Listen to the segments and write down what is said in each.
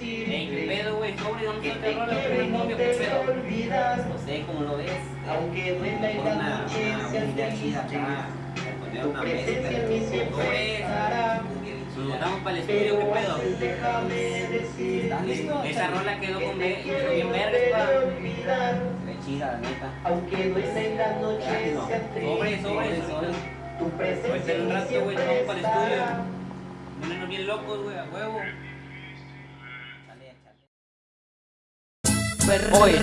Ey, ¿qué pedo, güey? Sobre, ¿dónde está el rola? ¿Qué novio? ¿Qué pedo? No sé cómo lo ves. Aunque duela Con la noche una humildad chida acá. Poner una mezcla en de. Nos para el estudio, ¿qué pedo? Esa rola quedó con quedó bien pa. chida, la neta. Aunque duela y la noche Sobre, sobre, sobre. tu presencia en en un rato, güey, nos siempre vamos para el estudio. Ponernos bien locos, güey, a huevo. Oye.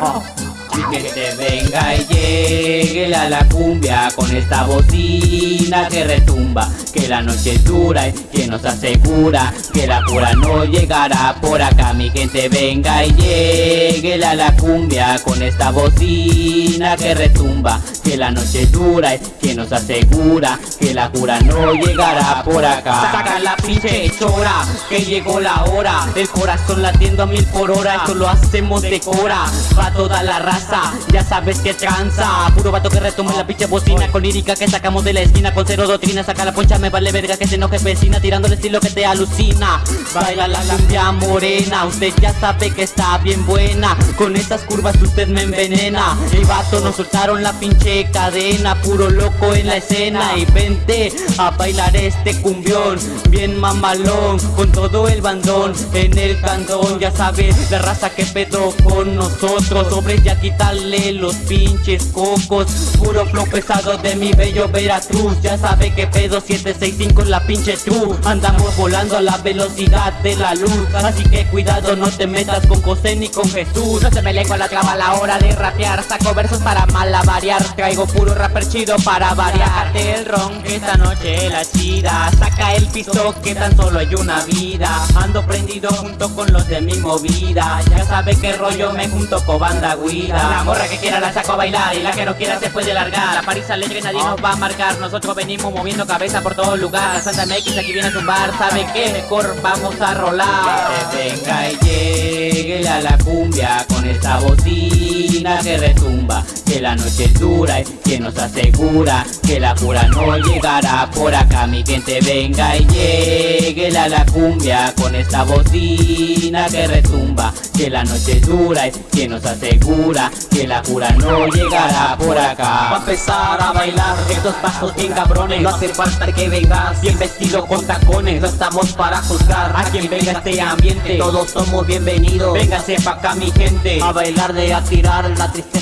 Oh. Y que venga y llegue la, la cumbia con esta bocina que retumba. Que la noche es dura y que nos asegura que la cura no llegará por acá. Mi gente venga y llegue la, la cumbia con esta bocina que retumba. Que la noche es dura y que nos asegura que la cura no llegará por acá. Saca la pinche chora, que llegó la hora. El corazón latiendo a mil por hora, esto lo hacemos de cora. Pa' toda la raza, ya sabes que tranza. Puro vato que retoma la pinche bocina con lírica que sacamos de la esquina. Con cero doctrina, saca la poncha, me vale verga que se enoje vecina. Tirando el estilo que te alucina. Baila la cumbia morena, usted ya sabe que está bien buena. Con estas curvas usted me envenena. El vato nos soltaron la pinche cadena, puro loco en la escena. Y vente a bailar este cumbión, bien mamalón, con todo el bandón en el candón. Ya sabes la raza que pedo con nosotros. Sobre ya quitarle los pinches cocos. Puro flow pesado de mi bello Veracruz. Ya sabe que pedo 765 la pinche true. Andamos volando a la velocidad de la luz. Así que cuidado, no te metas con José ni con Jesús. No se me lengua la traba a la hora de rapear. Saco versos para malavariar. Traigo puro rapper chido para variar. El ron esta noche la chida. Saca el piso que tan solo hay una vida. Ando prendido junto con los de mi movida. Ya sabe que rollo me junto con banda guida. La morra que quiera la saco a bailar y la que no quiera se puede largar. La París alegre nadie nos va a marcar. Nosotros venimos moviendo cabeza por todo lugar. Santa MX aquí viene a zumbar. ¿Sabe qué? Mejor vamos a rolar. Que venga y llegue a la cumbia con esta bocina que retumba. Que la noche es dura y que nos asegura que la cura no llegará por acá. Mi gente venga y llegue a la cumbia con esta bocina que retumba. Que la noche es dura y que nos asegura que la cura no llegará por acá. Va a empezar a bailar estos pasos bien cabrones No hace falta que vengas bien vestido con tacones No estamos para juzgar a quien venga este ambiente Todos somos bienvenidos Véngase pa' acá mi gente A bailar de a tirar la tristeza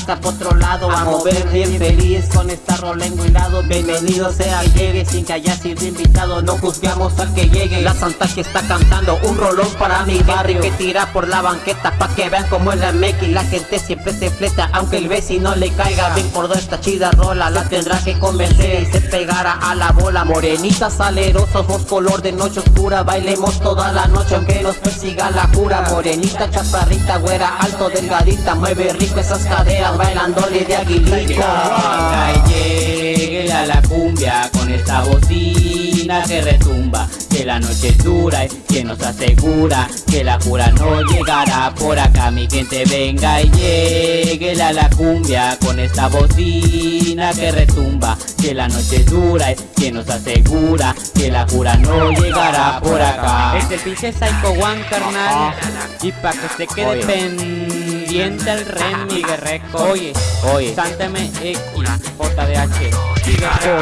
lado A mover. Bien feliz con esta rola lado. Bienvenido sea llegue sin que haya sido invitado. No juzgamos al que llegue. La santa que está cantando un rolón para mi barrio. Que tira por la banqueta pa' que vean cómo es la y La gente siempre se fleta aunque el vecino le caiga. Ven por toda esta chida rola La tendrá que convencer. Y se pegará a la bola. Morenita salerosa, ojos color de noche oscura. Bailemos toda la noche aunque nos persiga la cura. Morenita, chaparrita, güera, alto, delgadita. Mueve rico esas caderas bailándole de aguilita venga y llegue a la cumbia con esta bocina que retumba. Que la noche es dura y que nos asegura que la cura no llegará por acá. Mi gente venga y llegue a la cumbia con esta bocina que retumba. Que la noche es dura y que nos asegura que la cura no llegará por acá. Es el pinche Psycho One, carnal. Y pa' que se quede Oye. Pendiente el remix, reco. Oye, oye. Sántame X, JDH.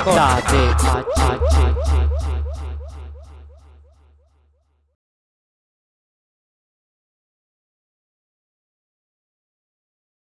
J-D-H-H